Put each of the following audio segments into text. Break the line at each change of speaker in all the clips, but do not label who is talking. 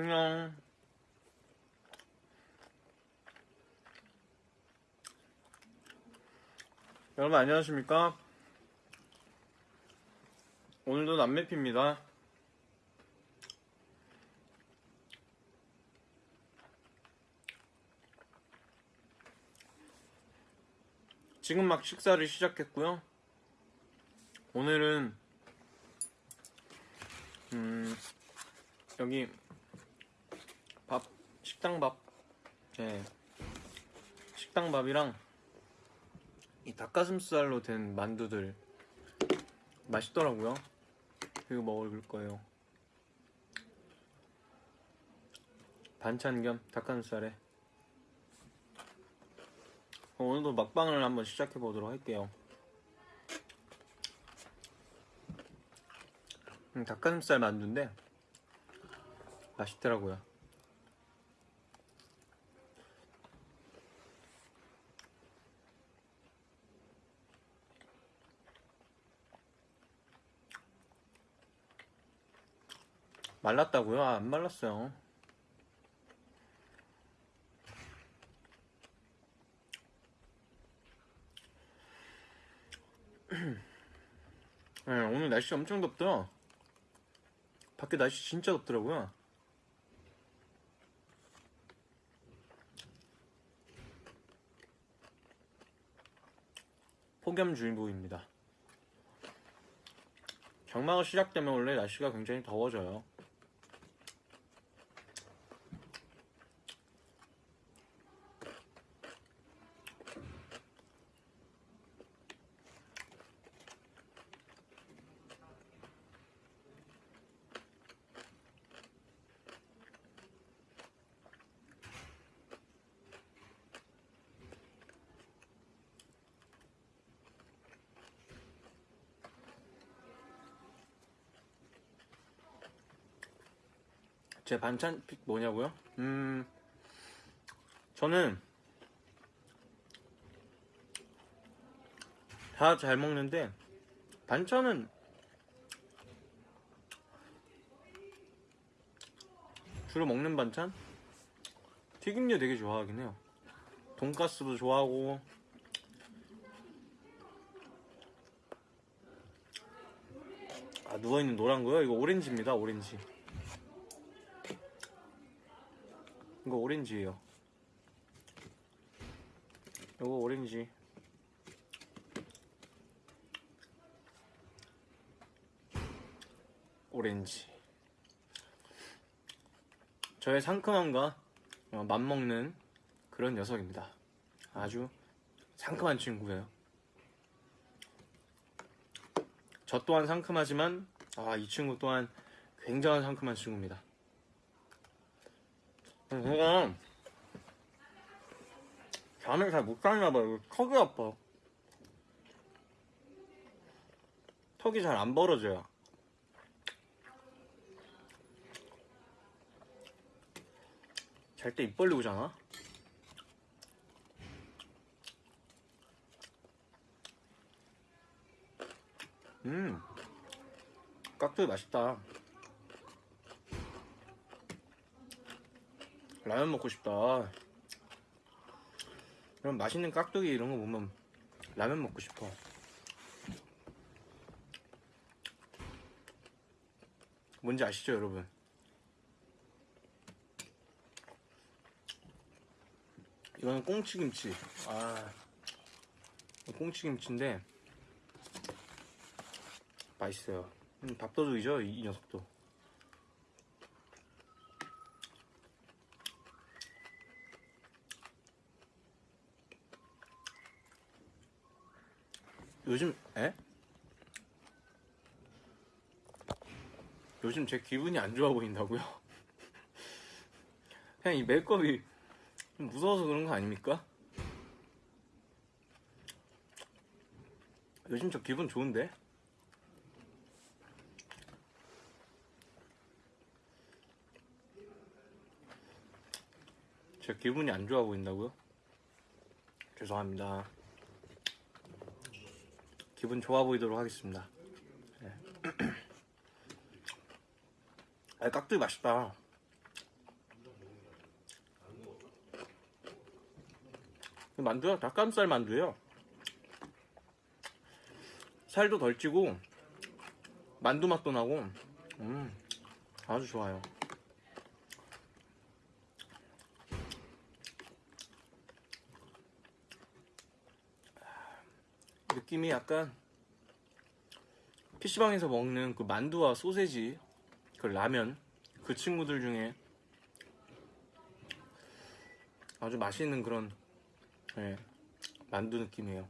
안녕. 여러분 안녕하십니까? 오늘도 남매피입니다. 지금 막 식사를 시작했고요. 오늘은 음 여기 밥 식당 밥 네 식당 밥이랑 이 닭가슴살로 된 만두들 맛있더라고요. 이거 먹을 거예요. 반찬 겸 닭가슴살에 어, 오늘도 막방을 한번 시작해 보도록 할게요. 음, 닭가슴살 만두인데 맛있더라고요. 말랐다고요? 아, 안 말랐어요. 네, 오늘 날씨 엄청 덥죠? 밖에 날씨 진짜 덥더라고요. 폭염주의보입니다. 장마가 시작되면 원래 날씨가 굉장히 더워져요. 제 반찬 픽 뭐냐고요? 음, 저는 다 잘 먹는데 반찬은 주로 먹는 반찬? 튀김류 되게 좋아하긴 해요. 돈가스도 좋아하고 아 누워있는 노란 거요? 이거 오렌지입니다 오렌지 이거 오렌지예요. 이거 오렌지. 오렌지. 저의 상큼함과 어, 맞먹는 그런 녀석입니다. 아주 상큼한 친구예요. 저 또한 상큼하지만 아, 이 친구 또한 굉장한 상큼한 친구입니다. 제가 잠을 잘 못 자나 봐요. 턱이 아파. 턱이 잘 안 벌어져요. 잘 때 입 벌리고 자나? 음, 깍두기 맛있다. 라면 먹고 싶다. 그럼 맛있는 깍두기 이런 거 보면 라면 먹고 싶어. 뭔지 아시죠, 여러분? 이거는 꽁치김치. 아, 꽁치김치인데 맛있어요. 음, 밥도둑이죠, 이, 이 녀석도. 요즘 에? 요즘 제 기분이 안 좋아 보인다고요? 그냥 이 메이크업이 좀 무서워서 그런 거 아닙니까? 요즘 저 기분 좋은데? 제 기분이 안 좋아 보인다고요? 죄송합니다. 기분 좋아 보이도록 하겠습니다. 네. 아, 깍두기 맛있다. 만두야? 닭가슴살 만두예요. 살도 덜 찌고 만두 맛도 나고 음 아주 좋아요. 느낌이 약간 PC방에서 먹는 그 만두와 소세지 그 라면 그 친구들 중에 아주 맛있는 그런 예, 만두 느낌이에요.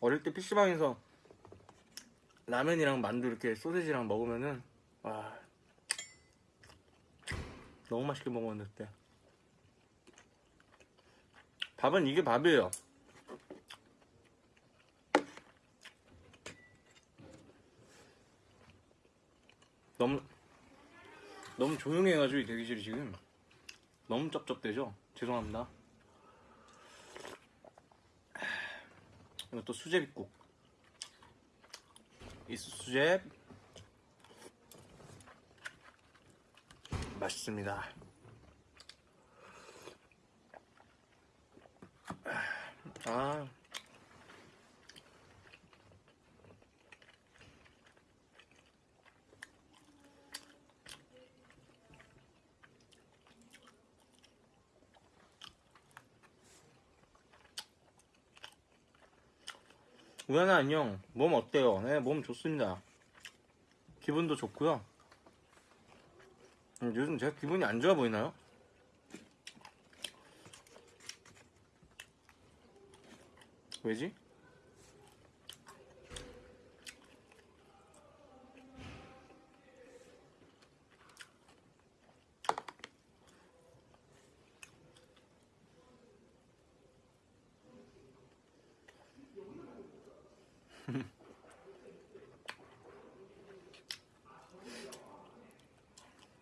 어릴 때 PC방에서 라면이랑 만두 이렇게 소세지랑 먹으면은 와 너무 맛있게 먹었는데 밥은 이게 밥이에요. 너무 너무 조용해가지고 이 대기실이 지금 너무 쩝쩝대죠? 죄송합니다. 이것도 수제비국. 이 수제 맛있습니다. 아. 우연아 안녕. 몸 어때요? 네, 몸 좋습니다. 기분도 좋고요. 음, 요즘 제가 기분이 안 좋아 보이나요? 왜지?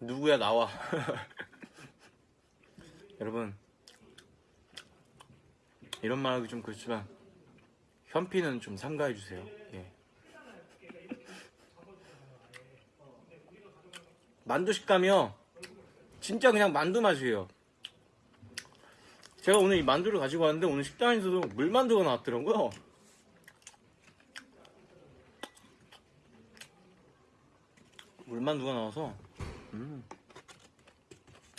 누구야 나와 여러분 이런 말 하기 좀 그렇지만 현피는 좀 삼가해 주세요 예. 만두 식감이요 진짜 그냥 만두 맛이에요 제가 오늘 이 만두를 가지고 왔는데 오늘 식당에서도 물만두가 나왔더라고요 물만두가 나와서 음.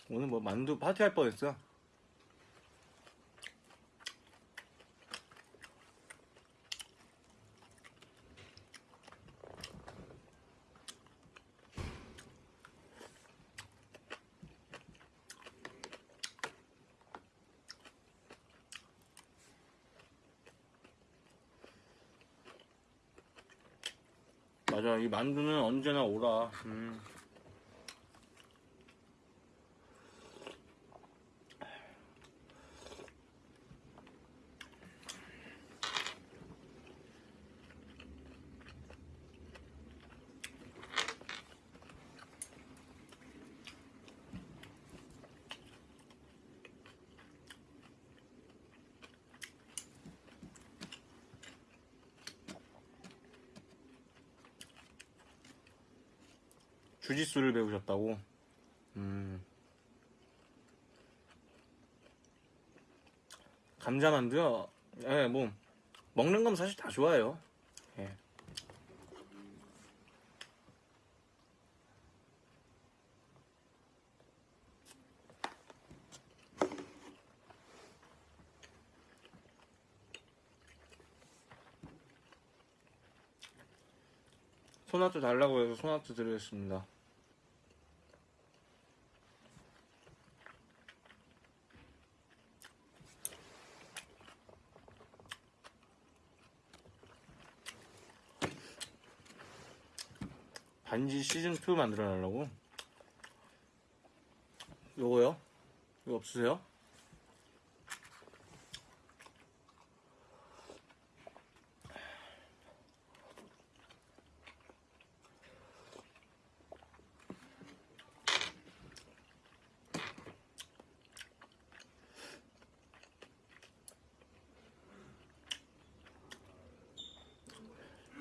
오늘 뭐 만두 파티 할 뻔했어. 맞아, 이 만두는 언제나 오라. 음. 주짓수를 배우셨다고? 음. 감자만두요? 예, 뭐, 먹는 건 사실 다 좋아요. 예. 소나트 달라고 해서 소나트 드리겠습니다. 반지 시즌2 만들어 달라고? 요거요? 이거 없으세요?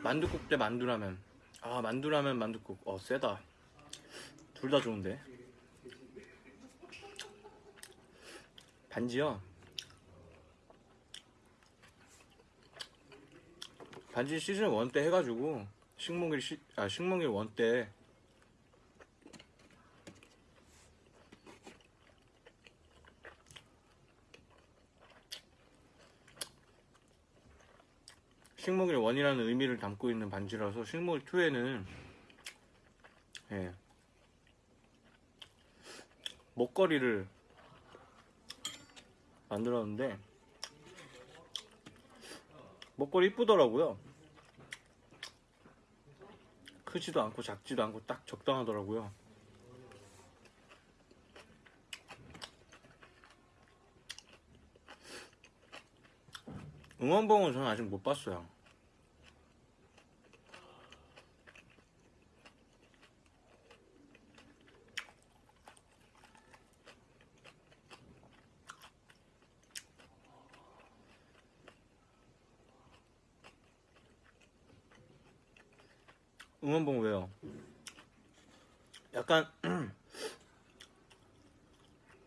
만두국 대 만두라면 아 만두라면 만두국. 어 세다. 둘 다 좋은데. 반지요? 반지 시즌 1 때 해가지고 식목일 시, 아 식목일 1때 식목일 1이라는 의미를 담고 있는 반지라서 식목일 2에는 예, 목걸이를 만들었는데 목걸이 이쁘더라고요. 크지도 않고 작지도 않고 딱 적당하더라고요. 응원봉은 저는 아직 못 봤어요. 응원봉 왜요? 약간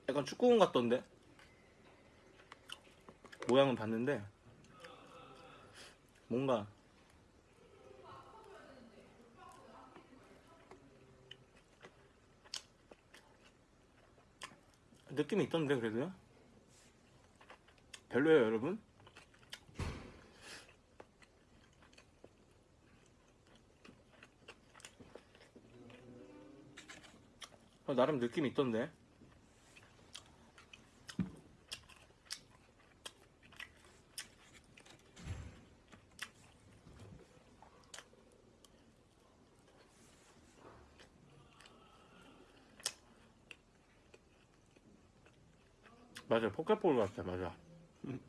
약간 축구공 같던데 모양은 봤는데 뭔가 느낌이 있던데 그래도요? 별로예요 여러분? 나름 느낌이 있던데. 맞아 포켓볼 같아 맞아 음.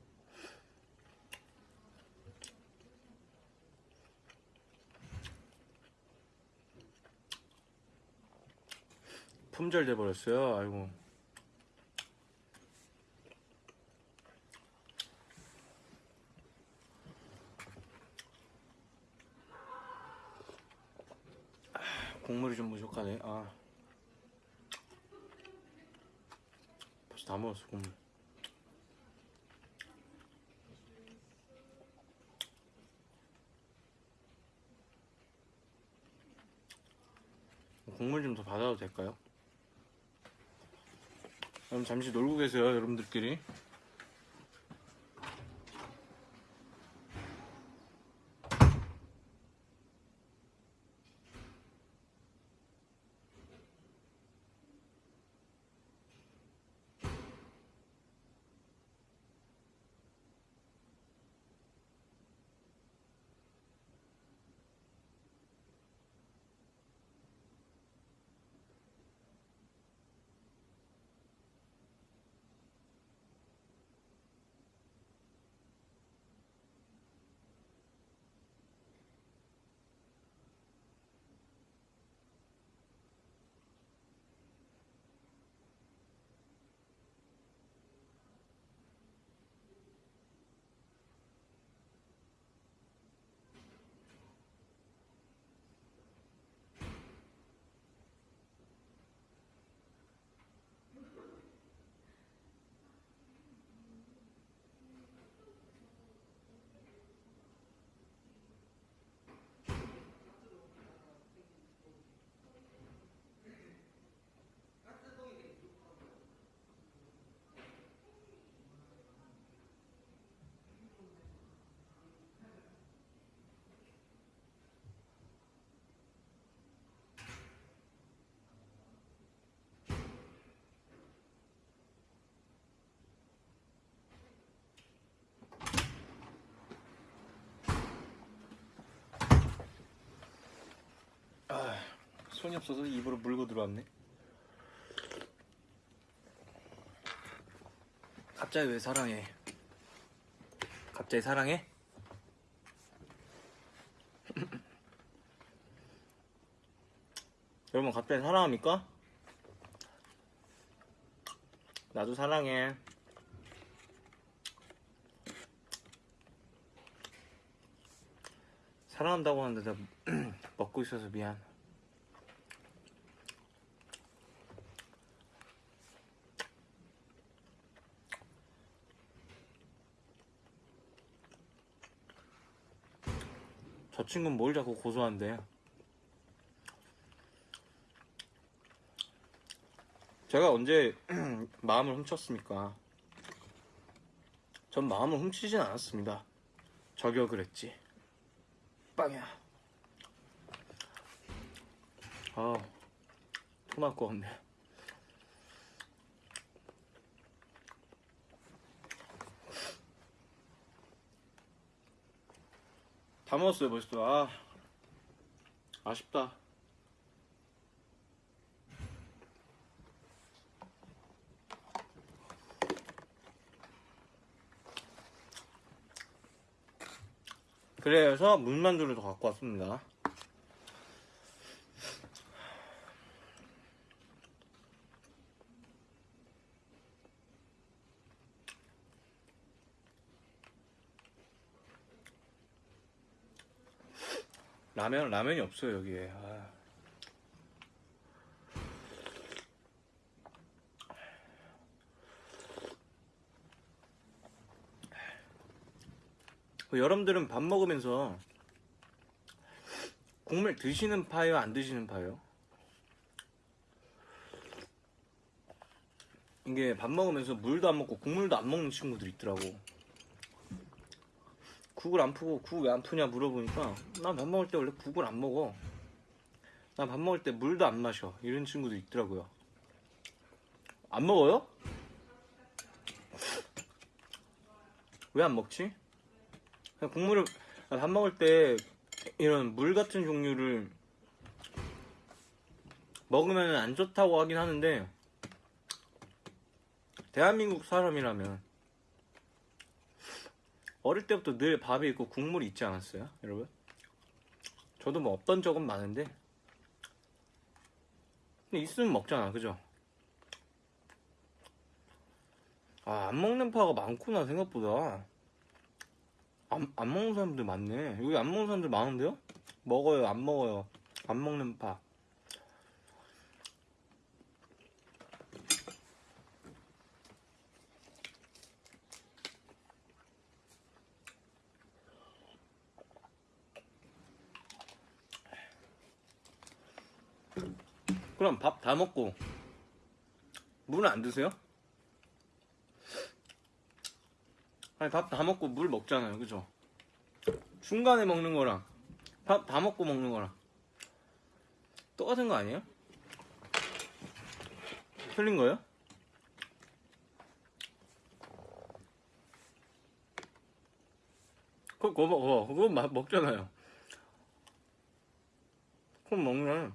품절 돼 버렸어요. 아이고. 아, 국물이 좀 부족하네. 아. 벌써 다 먹었어 국물. 국물 좀 더 받아도 될까요? 그럼 잠시 놀고 계세요, 여러분들끼리. 손이 없어서 입으로 물고 들어왔네. 갑자기 왜 사랑해? 갑자기 사랑해? 여러분 갑자기 사랑합니까? 나도 사랑해. 사랑한다고 하는데 내가 먹고 있어서 미안. 친구는 뭘 자꾸 고소한데? 제가 언제 마음을 훔쳤습니까? 전 마음을 훔치진 않았습니다. 저격을 했지. 빵이야. 아, 토날 것 같네. 다 먹었어요, 벌써. 아, 아쉽다. 그래서 물만두를 더 갖고 왔습니다. 라면 라면이 없어요 여기에. 아. 그 여러분들은 밥 먹으면서 국물 드시는 파요, 안 드시는 파요? 이게 밥 먹으면서 물도 안 먹고 국물도 안 먹는 친구들 있더라고. 국을 안 푸고 국 왜 안 푸냐 물어보니까 난밥 먹을 때 원래 국을 안 먹어. 난밥 먹을 때 물도 안 마셔. 이런 친구도 있더라고요. 안 먹어요? 왜 안 먹지? 그냥 국물을 밥 먹을 때 이런 물 같은 종류를 먹으면 안 좋다고 하긴 하는데 대한민국 사람이라면 어릴 때부터 늘 밥이 있고 국물이 있지 않았어요, 여러분? 저도 뭐 없던 적은 많은데 근데 있으면 먹잖아, 그죠? 아, 안 먹는 파가 많구나 생각보다. 안, 안 먹는 사람들 많네. 여기 안 먹는 사람들 많은데요? 먹어요, 안 먹어요. 안 먹는 파. 그럼 밥 다 먹고 물은 안 드세요? 아니 밥 다 먹고 물 먹잖아요 그죠 중간에 먹는 거랑 밥 다 먹고 먹는 거랑 똑같은 거 아니에요? 틀린 거예요? 그거 먹어 그거 마- 먹잖아요 그럼 먹네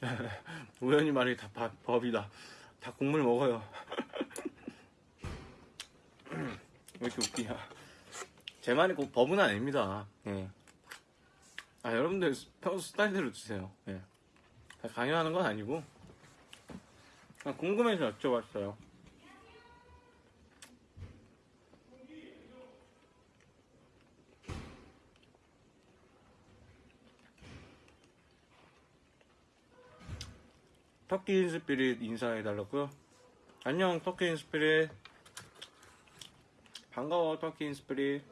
우연히 말이 다 밥- 법이다. 다 국물 먹어요. 왜 이렇게 웃기냐. 제 말이 꼭 법은 아닙니다. 예. 아, 여러분들 평소 스타일대로 드세요. 예. 다 강요하는 건 아니고. 그냥 궁금해서 여쭤봤어요. 터키 인스피릿 인사해달라고요? 안녕 터키 인스피릿 반가워 터키 인스피릿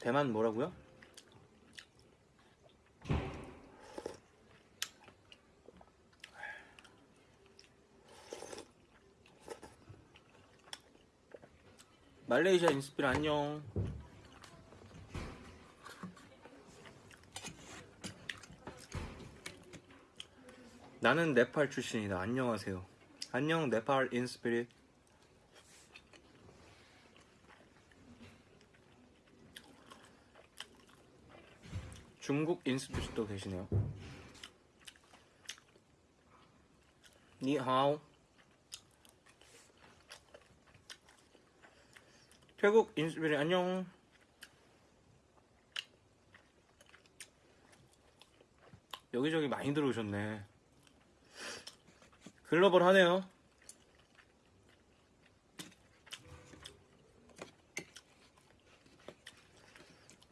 대만 뭐라고요? 말레이시아 인스피라 안녕. 나는 네팔 출신이다. 안녕하세요. 안녕 네팔 인스피릿. 중국 인스피릿도 계시네요. 니하오. 태국 인스피리 안녕. 여기저기 많이 들어오셨네. 글로벌 하네요.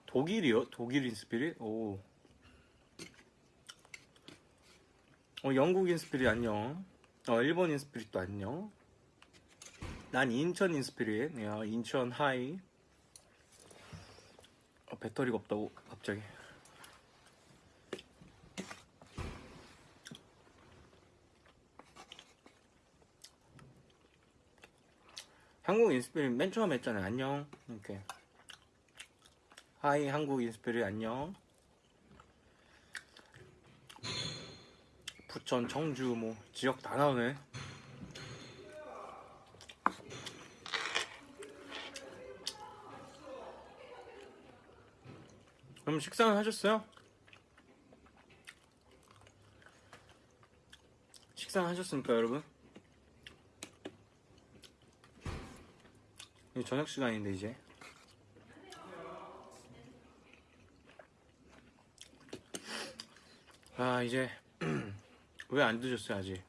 독일이요? 독일 인스피릿? 오. 어, 영국 인스피릿 안녕. 어, 일본 인스피릿도 안녕. 난 인천 인스피릿. 야, 인천 hi. 어, 배터리가 없다고, 갑자기. 한국 인스피릿 맨 처음 했잖아요. 안녕. 이렇게. hi 한국 인스피릿 안녕. 부천, 청주 뭐 지역 다 나오네. 그럼 식사는 하셨어요? 식사는 하셨습니까, 여러분? 저녁 시간인데 이제. 아 이제 왜 안 드셨어요 아직?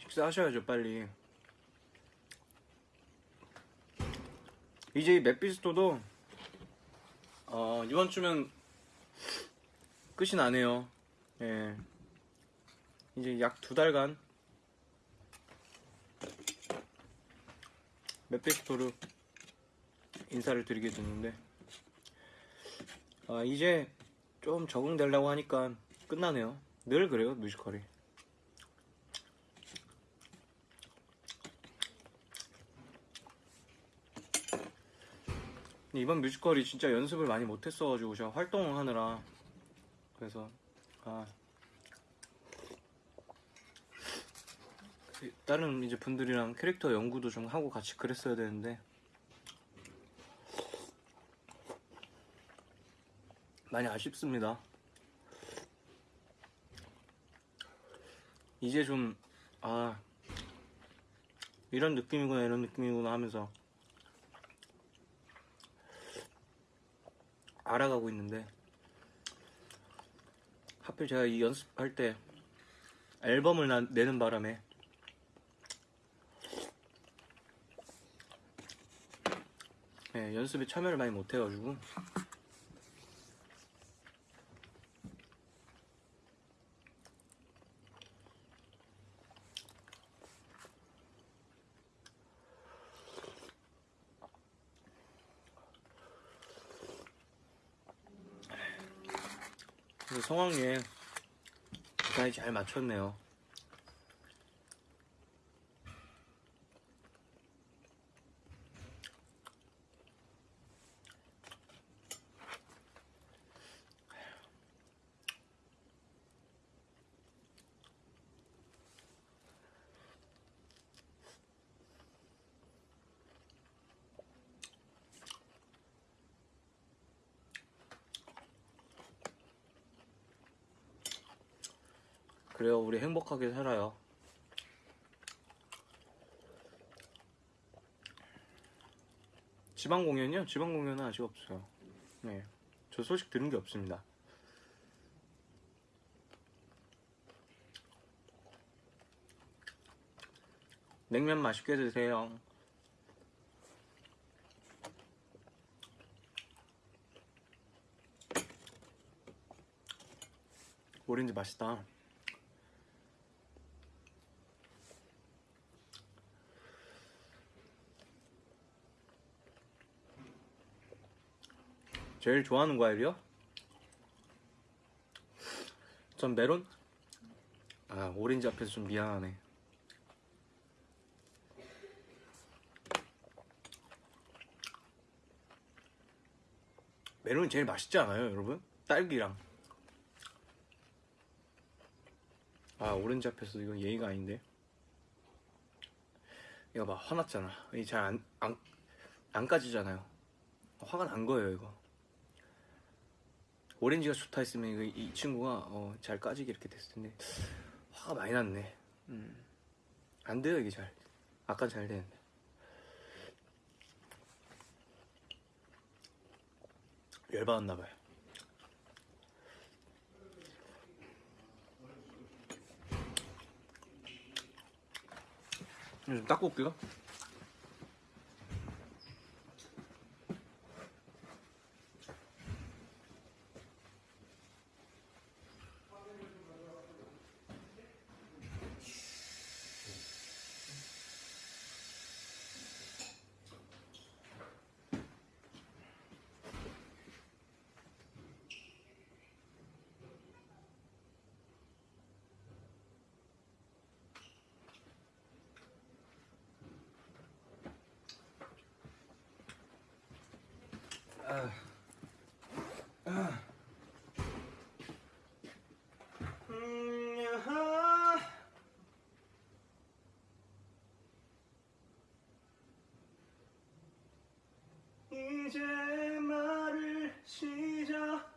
식사하셔야죠 빨리. 이제 이 맵비스토도 어, 이번 주면 끝이 나네요. 예. 이제 약 두 달간 맵비스토로 인사를 드리게 됐는데 아, 이제 좀 적응되려고 하니까 끝나네요. 늘 그래요, 뮤지컬이. 이번 뮤지컬이 진짜 연습을 많이 못했어가지고 제가 활동을 하느라 그래서 아그 다른 이제 분들이랑 캐릭터 연구도 좀 하고 같이 그랬어야 되는데 많이 아쉽습니다. 이제 좀, 아, 이런 느낌이구나, 이런 느낌이구나 하면서 알아가고 있는데, 하필 제가 이 연습할 때 앨범을 나- 내는 바람에 네, 연습에 참여를 많이 못해가지고 성황리에 기타에 잘 맞췄네요. 그래요, 우리 행복하게 살아요. 지방 공연이요? 지방 공연은 아직 없어요. 네, 저 소식 들은 게 없습니다. 냉면 맛있게 드세요. 오렌지 맛있다. 제일 좋아하는 과일이요? 전 메론? 아, 오렌지 앞에서 좀 미안하네. 메론이 제일 맛있지 않아요, 여러분? 딸기랑. 아, 오렌지 앞에서 이건 예의가 아닌데. 이거 봐, 화났잖아. 이잘 안, 안, 안 까지잖아요. 화가 난 거예요 이거 오렌지가 좋다 했으면 이거 이 친구가 어, 잘 까지게 이렇게 됐을 텐데 화가 많이 났네. 음. 안 돼요 이게 잘. 아까 잘 되는데. 열받았나 봐요. 이거 좀 닦고 올게요 이제 말을 시작한다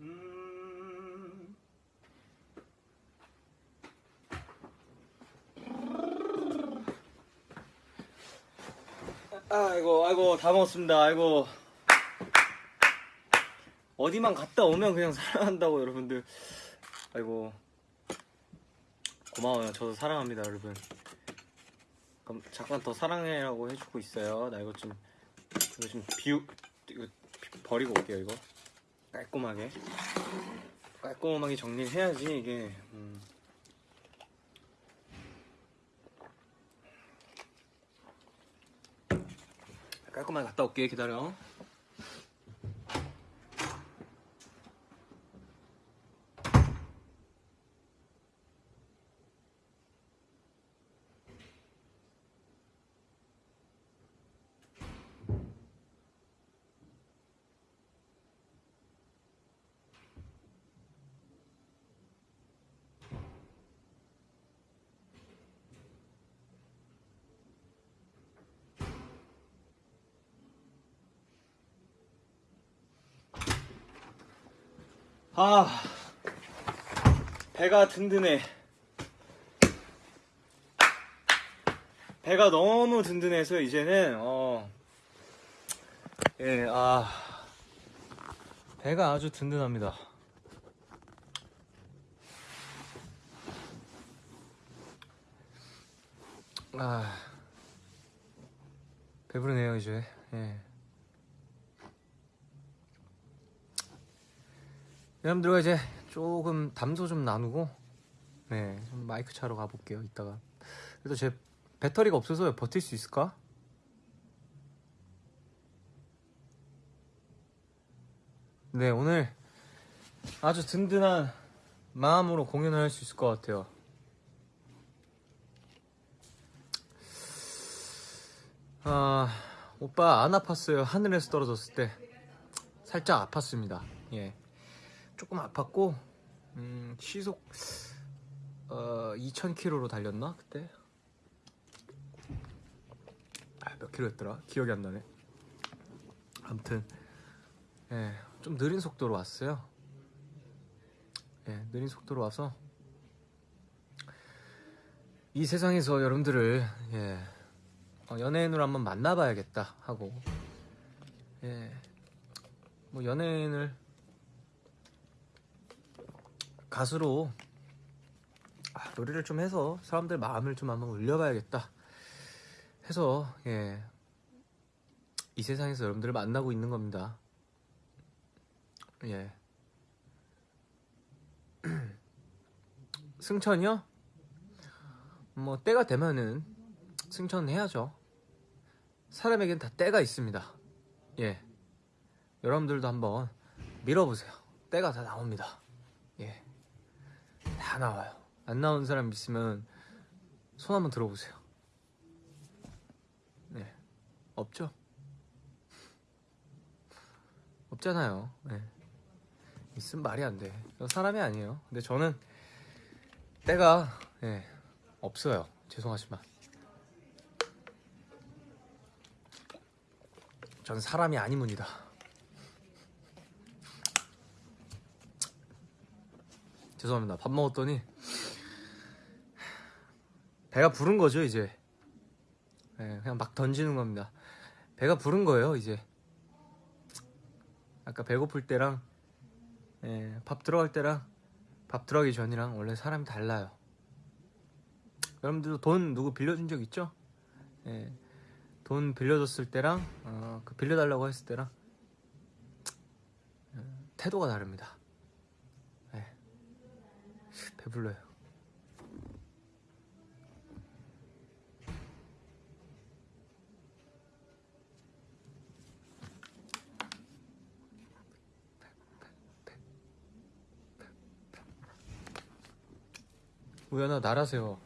음. 아이고 아이고 다 먹었습니다. 아이고. 어디만 갔다 오면 그냥 사랑한다고 여러분들. 아이고. 고마워요. 저도 사랑합니다 여러분. 그럼 잠깐 더 사랑해라고 해주고 있어요. 나 이거 좀 이거 좀 비우 이거 비- 버리고 올게요 이거. 깔끔하게. 깔끔하게 정리를 해야지 이게. 음. 깔끔하게 갔다 올게. 기다려 아 배가 든든해. 배가 너무 든든해서 이제는 어 예, 아 배가 아주 든든합니다. 아 배부르네요 이제. 예. 여러분들과 이제 조금 담소 좀 나누고 네, 좀 마이크 차러 가볼게요 이따가. 그래도 제 배터리가 없어서 버틸 수 있을까? 네 오늘 아주 든든한 마음으로 공연을 할 수 있을 것 같아요. 아 오빠 안 아팠어요? 하늘에서 떨어졌을 때. 살짝 아팠습니다. 예 조금 아팠고 음, 시속 어, 2,000km로 달렸나 그때? 아, 몇 킬로였더라? 기억이 안 나네. 아무튼 예, 좀 느린 속도로 왔어요. 예, 느린 속도로 와서 이 세상에서 여러분들을 예, 어, 연예인으로 한번 만나봐야겠다 하고 예, 뭐 연예인을 가수로 아, 노래를 좀 해서 사람들 마음을 좀 한번 울려봐야겠다 해서 예, 이 세상에서 여러분들을 만나고 있는 겁니다. 예. 승천이요? 뭐 때가 되면은 승천해야죠. 사람에겐 다 때가 있습니다. 예. 여러분들도 한번 밀어보세요. 때가 다 나옵니다. 예. 다 나와요. 안 나온 사람 있으면 손 한번 들어보세요. 네. 없죠? 없잖아요. 네. 있으면 말이 안 돼. 저 사람이 아니에요. 근데 저는 때가 예, 없어요. 죄송하지만.
전 사람이 아니문이다. 죄송합니다. 밥 먹었더니 배가 부른 거죠 이제. 예, 그냥 막 던지는 겁니다. 배가 부른 거예요 이제. 아까 배고플 때랑 예, 밥 들어갈 때랑 밥 들어가기 전이랑 원래 사람이 달라요. 여러분들도 돈 누구 빌려준 적 있죠? 예, 돈 빌려줬을 때랑 어, 그 빌려달라고 했을 때랑 어, 태도가 다릅니다. 예. 배불러요. 우연아 나라 세워.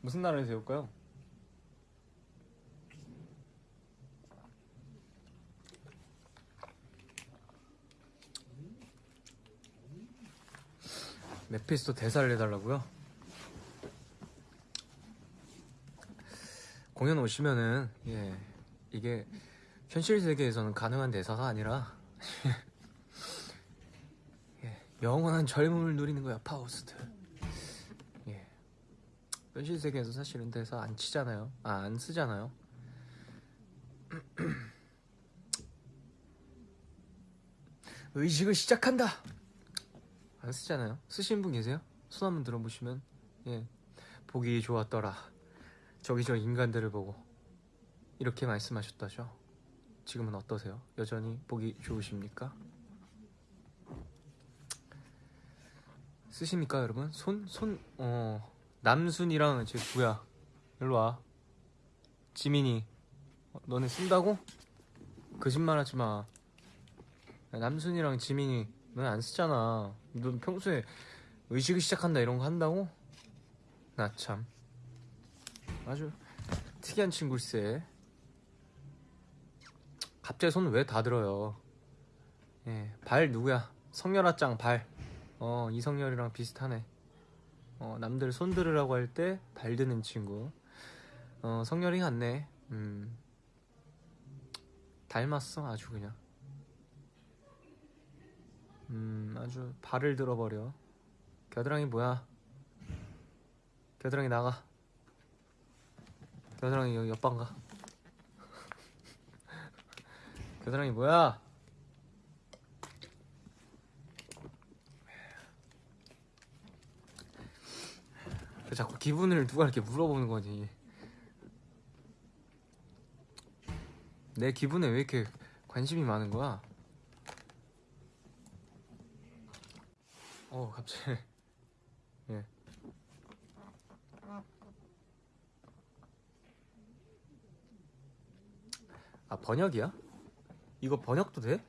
무슨 나라를 세울까요? 메피스토 대사를 해달라고요? 공연 오시면은 예 이게 현실 세계에서는 가능한 대사가 아니라 예, 영원한 젊음을 누리는 거야 파우스트. 예 현실 세계에서 사실은 대사 안 치잖아요. 아 안 쓰잖아요. 의식을 시작한다. 안 쓰잖아요. 쓰신 분 계세요? 손 한번 들어보시면 예 보기 좋았더라. 저기 저 인간들을 보고 이렇게 말씀하셨다죠. 지금은 어떠세요? 여전히 보기 좋으십니까? 쓰십니까 여러분? 손? 손? 어 남순이랑 제 누구야? 일로 와 지민이 어, 너네 쓴다고? 거짓말하지 마 야, 남순이랑 지민이 넌 안 쓰잖아. 넌 평소에 의식을 시작한다 이런 거 한다고? 나 참. 아주 특이한 친구일세. 갑자기 손 왜 다 들어요? 예, 발 누구야? 성렬아 짱 발. 어 이성열이랑 비슷하네. 어 남들 손 들으라고 할 때 발 드는 친구. 어 성열이 같네. 음. 닮았어 아주 그냥 음 아주 발을 들어버려. 겨드랑이 뭐야? 겨드랑이 나가. 겨드랑이 여기 옆방 가. 겨드랑이 뭐야? 그 자꾸 기분을 누가 이렇게 물어보는 거지? 내 기분에 왜 이렇게 관심이 많은 거야? 어 갑자기 예. 아 번역이야? 이거 번역도 돼?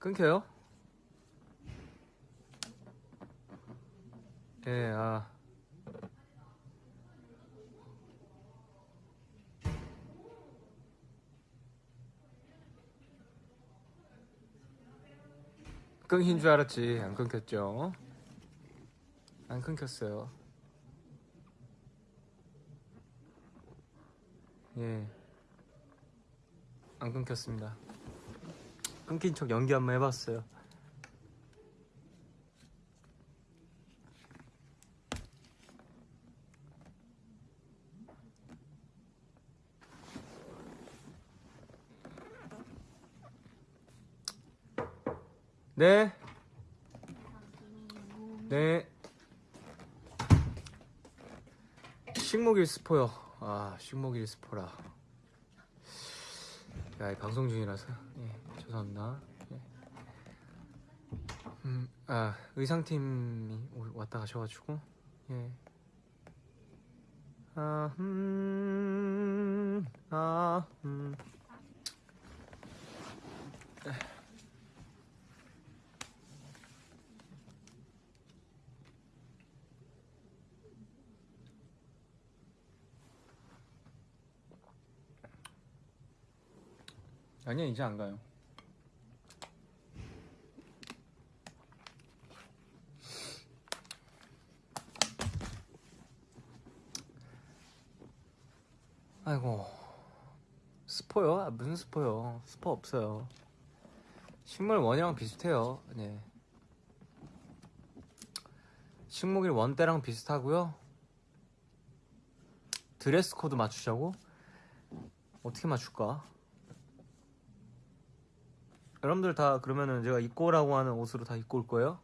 끊겨요? 예, 아. 끊긴 줄 알았지. 안 끊겼죠? 안 끊겼어요. 예. 안 끊겼습니다. 끊긴 척 연기 한번 해봤어요. 네. 네. 식목일 스포요. 아, 식목일 스포라. 야, 이 방송 중이라서. 예, 죄송합니다. 예. 음, 아, 의상팀이 오- 왔다 가셔가지고. 예. 아, 음, 아, 음. 아니야 이제 안 가요. 아이고 스포요? 아, 무슨 스포요? 스포 없어요. 식물 원이랑 비슷해요. 네. 식목일 원 때랑 비슷하고요. 드레스 코드 맞추자고? 어떻게 맞출까? 여러분들 다 그러면은 제가 입고 오라고 하는 옷으로 다 입고 올 거예요?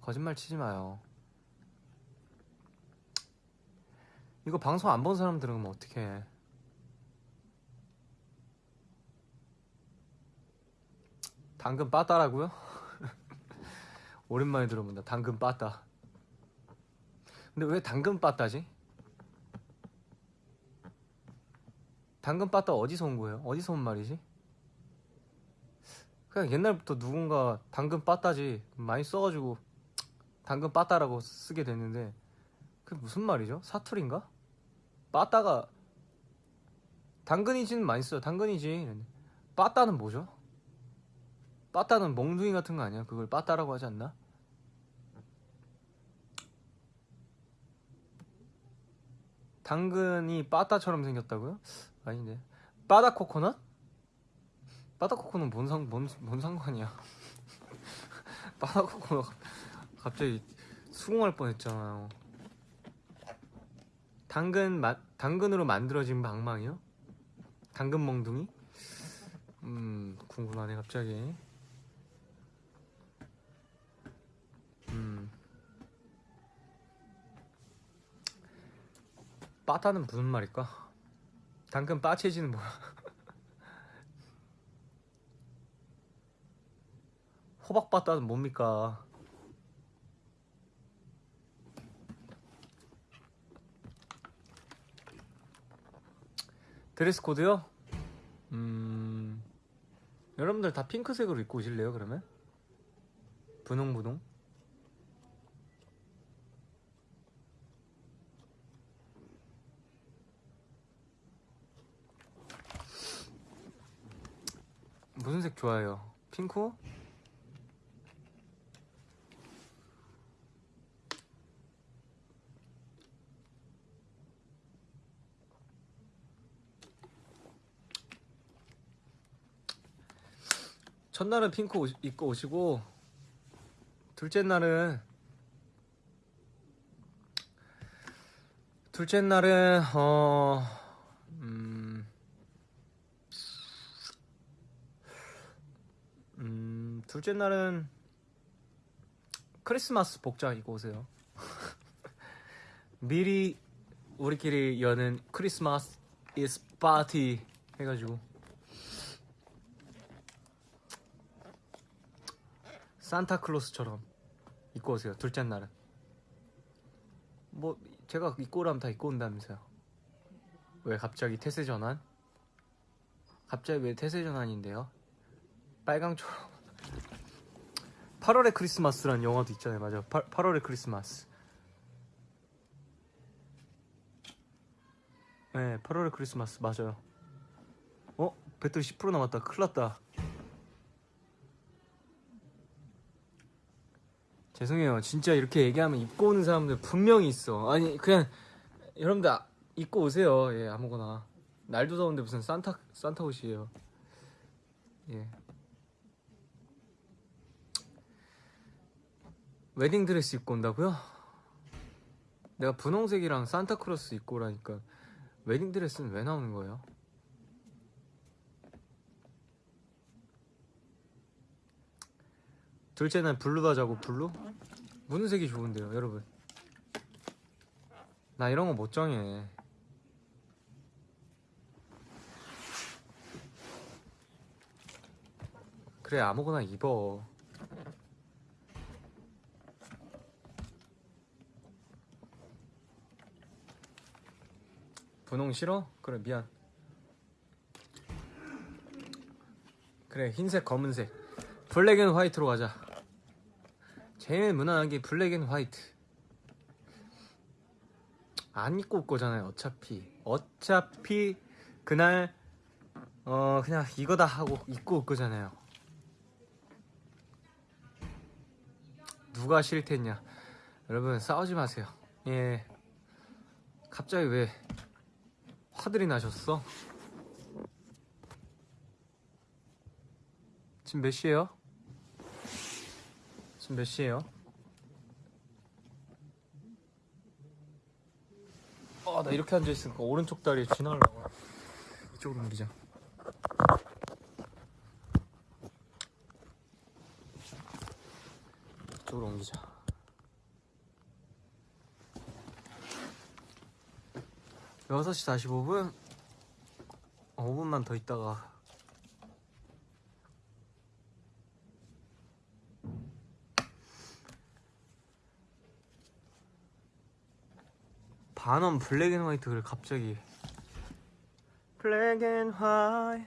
거짓말 치지 마요. 이거 방송 안 본 사람들은 그럼 어떻게 해? 당근 빠따라고요? 오랜만에 들어본다. 당근 빠따. 근데 왜 당근 빠따지? 당근 빠따 어디서 온 거예요? 어디서 온 말이지? 그냥 옛날부터 누군가 당근 빠따지 많이 써가지고 당근 빠따라고 쓰게 됐는데 그게 무슨 말이죠? 사투리인가? 빠따가 당근이지는 많이 써요. 당근이지. 빠따는 뭐죠? 빠따는 몽둥이 같은 거 아니야? 그걸 빠따라고 하지 않나? 당근이 빠따처럼 생겼다고요? 아닌데. 빠다 코코넛? 빠다 코코넛 뭔, 상, 뭔, 뭔 상관이야? 빠다 코코넛 갑자기 수긍할 뻔했잖아요. 당근 맛 당근으로 만들어진 방망이요? 당근 몽둥이? 음 궁금하네 갑자기. 음 빠따는 무슨 말일까? 당근 빠체지는 뭐야? 호박 빠따는 뭡니까? 드레스 코드요? 음 여러분들 다 핑크색으로 입고 오실래요 그러면? 분홍분홍 무슨 색 좋아해요? 핑크? 첫날은 핑크 옷, 입고 오시고 둘째 날은 둘째 날은 어 음, 음 둘째 날은 크리스마스 복장 입고 오세요. 미리 우리끼리 여는 크리스마스 is party 해가지고 산타클로스처럼 입고 오세요. 둘째 날은. 뭐 제가 입고 오라면 다 입고 온다면서요. 왜 갑자기 태세 전환? 갑자기 왜 태세 전환인데요? 빨강초록. 8월의 크리스마스라는 영화도 있잖아요. 맞아. 8, 8월의 크리스마스. 네, 8월의 크리스마스 맞아요. 어? 배터리 10% 남았다. 큰일 났다. 죄송해요. 진짜 이렇게 얘기하면 입고 오는 사람들 분명히 있어. 아니 그냥 여러분들 아- 입고 오세요. 예 아무거나. 날도 더운데 무슨 산타 산타 옷이에요. 예. 웨딩 드레스 입고 온다고요? 내가 분홍색이랑 산타클로스 입고 오라니까 웨딩 드레스는 왜 나오는 거예요? 둘째 날 blue다 자고 blue? 무슨 색이 좋은데요, 여러분? 나 이런 거 못 정해. 그래 아무거나 입어. 분홍 싫어? 그래 미안. 그래 흰색 검은색 black and white로 가자. 제일 무난한 게 black and white. 안 입고 올 거잖아요, 어차피. 어차피 그날 어 그냥 이거다 하고 입고 올 거잖아요. 누가 싫댔냐? 여러분 싸우지 마세요. 예. 갑자기 왜 화들이 나셨어? 지금 몇 시예요? 지금 몇 시예요? 아, 나 이렇게 앉아 있으니까 오른쪽 다리에 쥐 나오려고. 이쪽으로 옮기자. 이쪽으로 옮기자. 여섯 시 45분? 어, 5분만 더 있다가 반원 black and white를 갑자기 black and white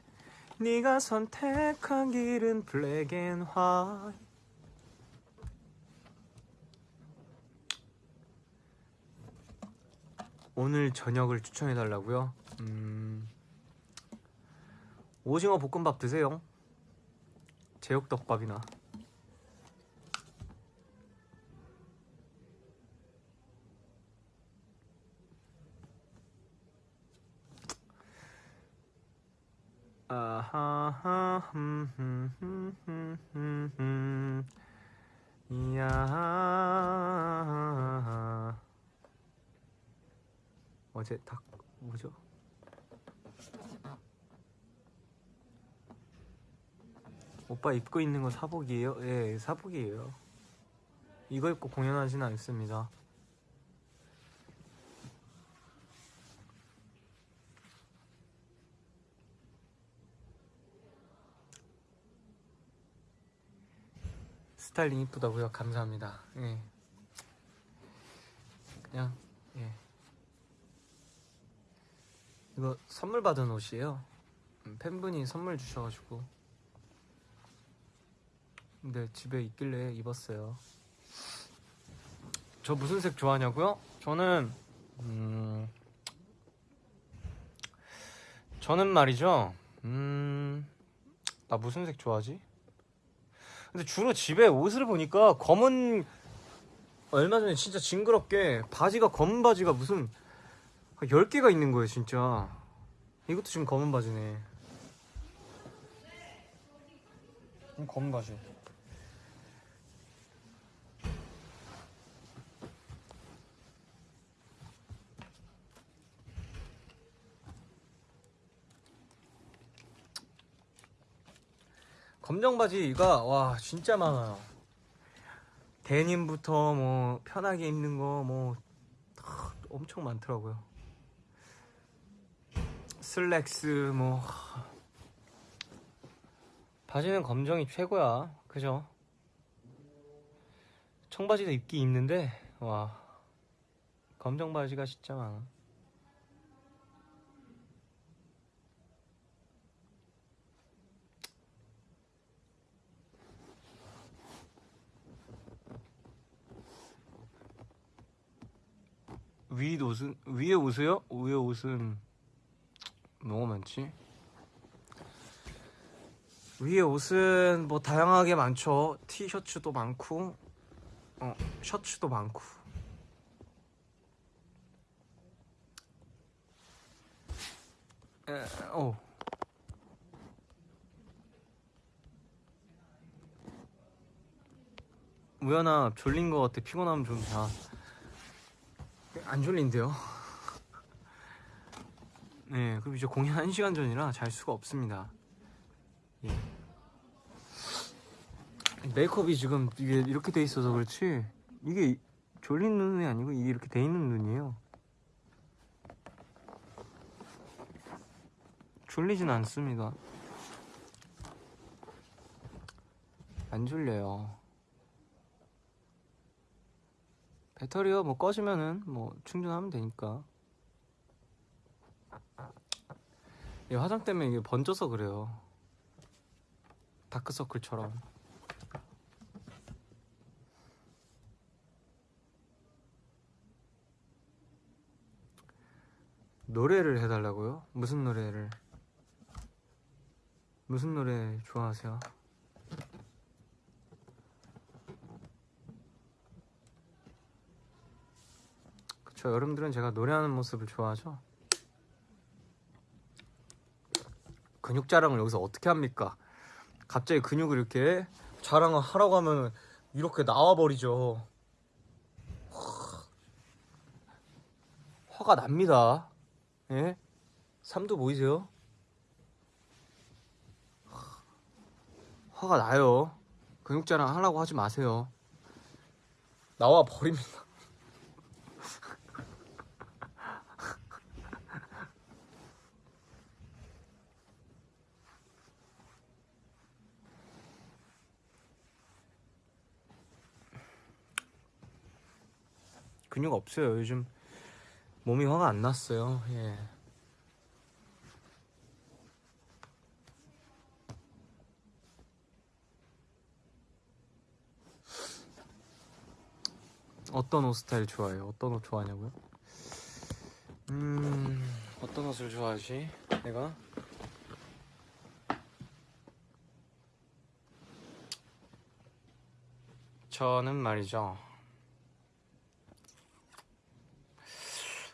네가 선택한 길은 black and white 오늘 저녁을 추천해 달라고요? 음... 오징어 볶음밥 드세요. 제육덮밥이나. 아하하 흠흠흠흠흠 이야 어제 닭 뭐죠? 오빠 입고 있는 거 사복이에요? 예, 사복이에요. 이거 입고 공연하지는 않습니다. 스타일링 이쁘다고요? 감사합니다. 예. 그냥 예. 이거 선물 받은 옷이에요. 음, 팬분이 선물 주셔가지고. 근데 집에 있길래 입었어요. 저 무슨 색 좋아하냐고요? 저는 음 저는 말이죠. 음. 나 무슨 색 좋아하지? 근데 주로 집에 옷을 보니까 검은 얼마 전에 진짜 징그럽게 바지가 검은 바지가 무슨 10개가 있는 거예요, 진짜. 이것도 지금 검은 바지네. 음, 검은 바지. 검정 바지가 와 진짜 많아요. 데님부터 뭐 편하게 입는 거 뭐 엄청 많더라고요. 슬랙스 뭐 바지는 검정이 최고야. 그죠? 청바지도 입기 입는데 와 검정 바지가 진짜 많아. 위 옷은 위에 옷이요? 위에 옷은 뭐가 많지? 위에 옷은 뭐 다양하게 많죠. 티셔츠도 많고, 어 셔츠도 많고. 에, 어. 우연아 졸린 거 같아. 피곤하면 좀 자. 안 졸린데요? 네, 그리고 이제 공연 1시간 전이라 잘 수가 없습니다. 예. 메이크업이 지금 이게 이렇게 돼 있어서 그렇지 이게 졸린 눈이 아니고 이게 이렇게 돼 있는 눈이에요. 졸리진 않습니다. 안 졸려요. 배터리가 뭐 꺼지면은 뭐 충전하면 되니까. 이 화장 때문에 이게 번져서 그래요. 다크서클처럼. 노래를 해달라고요? 무슨 노래를? 무슨 노래 좋아하세요? 그쵸 여러분들은 제가 노래하는 모습을 좋아하죠? 근육 자랑을 여기서 어떻게 합니까? 갑자기 근육을 이렇게 자랑을 하라고 하면 이렇게 나와버리죠 화가 납니다 예? 삼도 보이세요? 화가 나요. 근육 자랑 하려고 하지 마세요. 나와 버립니다. 근육 없어요. 요즘 몸이 화가 안 났어요. 예. 어떤 옷 스타일 좋아해요? 어떤 옷 좋아하냐고요? 음, 어떤 옷을 좋아하지? 내가? 저는 말이죠.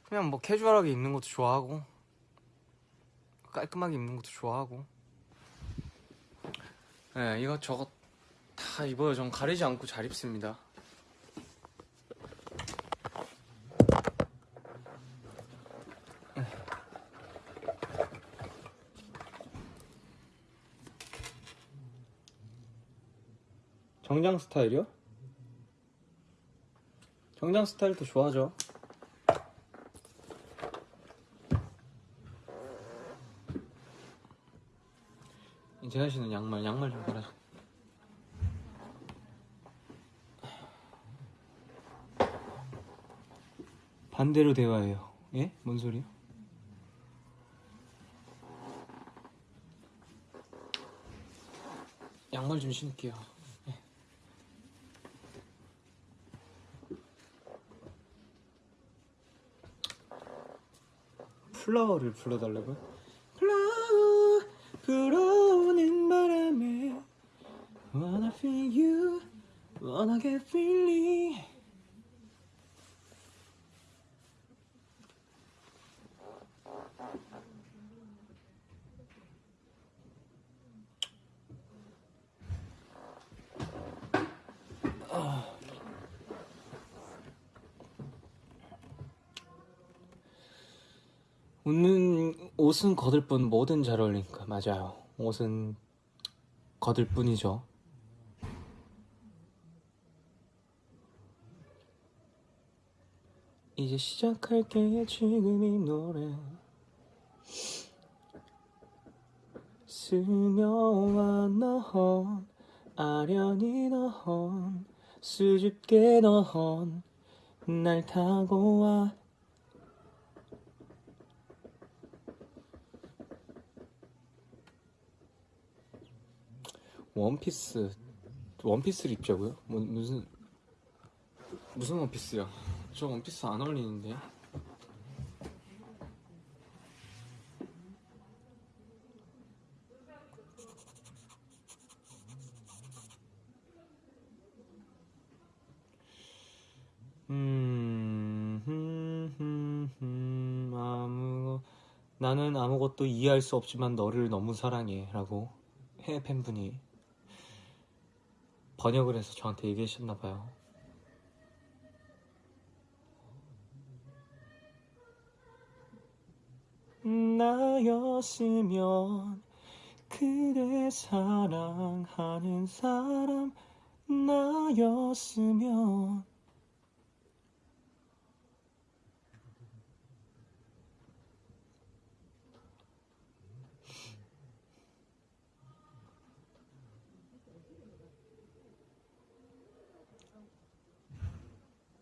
그냥 뭐 캐주얼하게 입는 것도 좋아하고, 깔끔하게 입는 것도 좋아하고. 네, 이것저것 다 입어요. 전 가리지 않고 잘 입습니다. 정장 스타일이요? 정장 스타일도 좋아하죠. 재현 씨는 양말, 양말 좀 갈아줘. 반대로 대화해요. 예? 뭔 소리요? 양말 좀 신을게요. 플라워를 불러달라고요? 플라워 불어오는 바람에 Wanna feel you Wanna get feeling 웃는 옷은 거들 뿐 뭐든 잘 어울리니까. 맞아요. 옷은 거들 뿐이죠. 이제 시작할게 지금 이 노래. 스며와 넌 아련히 넌 수줍게 넌날 타고 와 원피스 원피스를 입자고요? 뭐, 무슨 무슨 원피스야? 저 원피스 안 어울리는데. 음, 아무 나는 아무것도 이해할 수 없지만 너를 너무 사랑해 라고 해 팬분이 번역을 해서 저한테 얘기하셨나 봐요. 나였으면 그대 사랑하는 사람 나였으면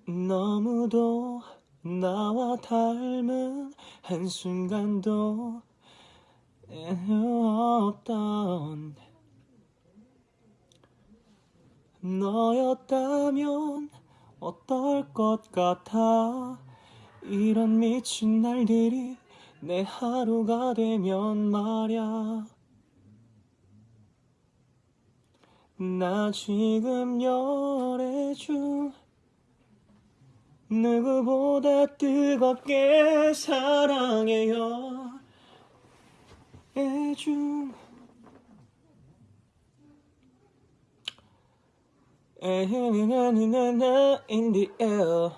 너무도 나와 닮은 한순간도 없던 너였다면 어떨 것 같아? 이런 미친 날들이 내 하루가 되면 말야. 나 지금 열애 중 누구보다 뜨겁게 사랑해요. 애중 에헤나나나나 in the air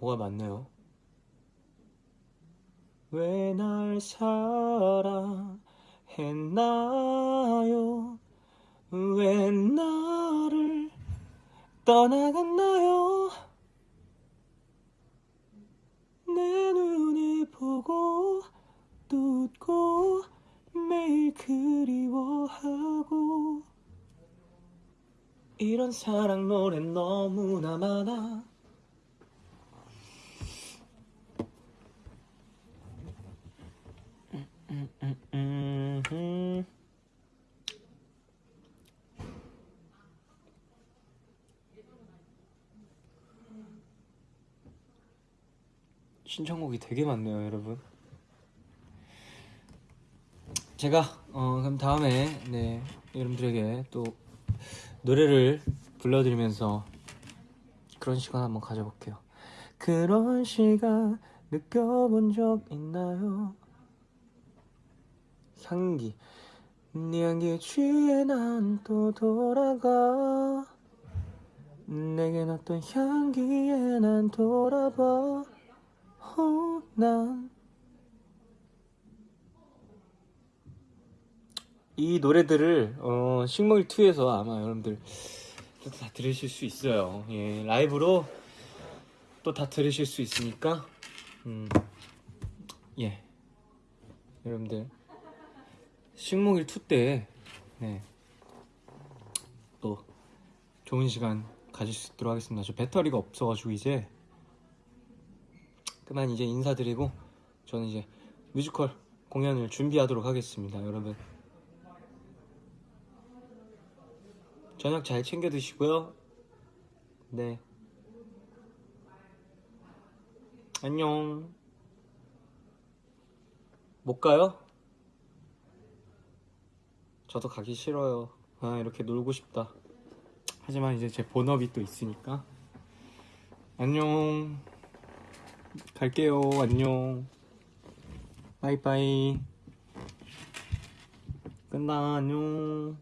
뭐가 맞네요? 왜 날 사랑했나요? 왜 나를 떠나갔나요? 내 눈에 보고 또 웃고 매일 그리워하고 이런 사랑 노래 너무나 많아 신청곡이 되게 많네요, 여러분. 제가 어 그럼 다음에 네 여러분들에게 또 노래를 불러드리면서 그런 시간 한번 가져볼게요. 그런 시간 느껴본 적 있나요? 향기. 네 향기에 취해 난 또 돌아가. 내겐 어떤 향기에 난 돌아봐. 어, 난. 이 노래들을 어, 식물 2에서 아마 여러분들 또다 들으실 수 있어요. 예, 라이브로 또 다 들으실 수 있으니까 음, 예, 여러분들 식목일 2때 네, 또 좋은 시간 가질 수 있도록 하겠습니다. 저 배터리가 없어가지고 이제 그만 이제 인사드리고 저는 이제 뮤지컬 공연을 준비하도록 하겠습니다. 여러분 저녁 잘 챙겨 드시고요. 네. 안녕. 못 가요? 저도 가기 싫어요. 아, 이렇게 놀고 싶다. 하지만 이제 제 본업이 또 있으니까. 안녕. 갈게요. 안녕. 바이바이. 끝나. 안녕.